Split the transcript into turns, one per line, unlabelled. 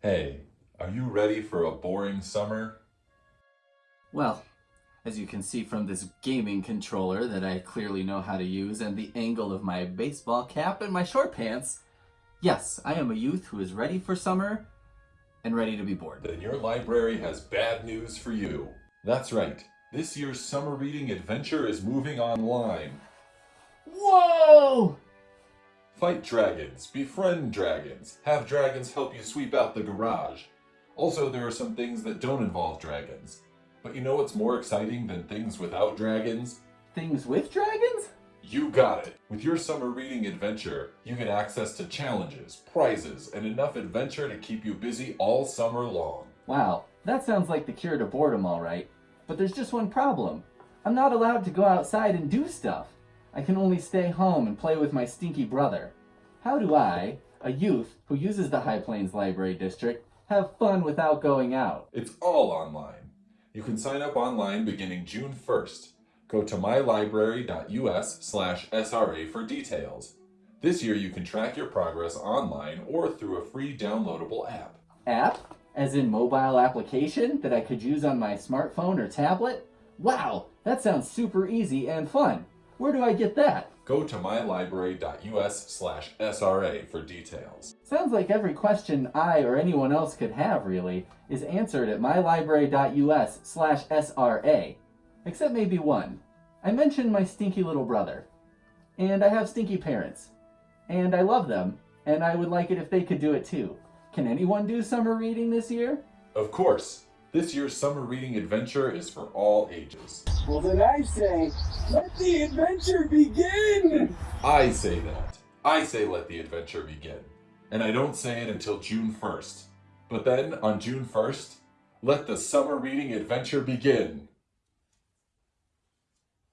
Hey, are you ready for a boring summer?
Well, as you can see from this gaming controller that I clearly know how to use and the angle of my baseball cap and my short pants, yes, I am a youth who is ready for summer and ready to be bored.
Then your library has bad news for you. That's right, this year's summer reading adventure is moving online.
Whoa!
Fight dragons, befriend dragons, have dragons help you sweep out the garage. Also, there are some things that don't involve dragons. But you know what's more exciting than things without dragons?
Things with dragons?
You got it! With your summer reading adventure, you get access to challenges, prizes, and enough adventure to keep you busy all summer long.
Wow, that sounds like the cure to boredom, alright. But there's just one problem. I'm not allowed to go outside and do stuff. I can only stay home and play with my stinky brother. How do I, a youth who uses the High Plains Library District, have fun without going out?
It's all online. You can sign up online beginning June 1st. Go to mylibrary.us slash SRA for details. This year you can track your progress online or through a free downloadable app.
App? As in mobile application that I could use on my smartphone or tablet? Wow, that sounds super easy and fun. Where do I get that?
Go to mylibrary.us slash SRA for details.
Sounds like every question I or anyone else could have, really, is answered at mylibrary.us slash SRA. Except maybe one. I mentioned my stinky little brother. And I have stinky parents. And I love them, and I would like it if they could do it too. Can anyone do summer reading this year?
Of course, this year's summer reading adventure is for all ages.
Well, then I say, let the adventure begin!
I say that. I say let the adventure begin. And I don't say it until June 1st. But then, on June 1st, let the summer reading adventure begin.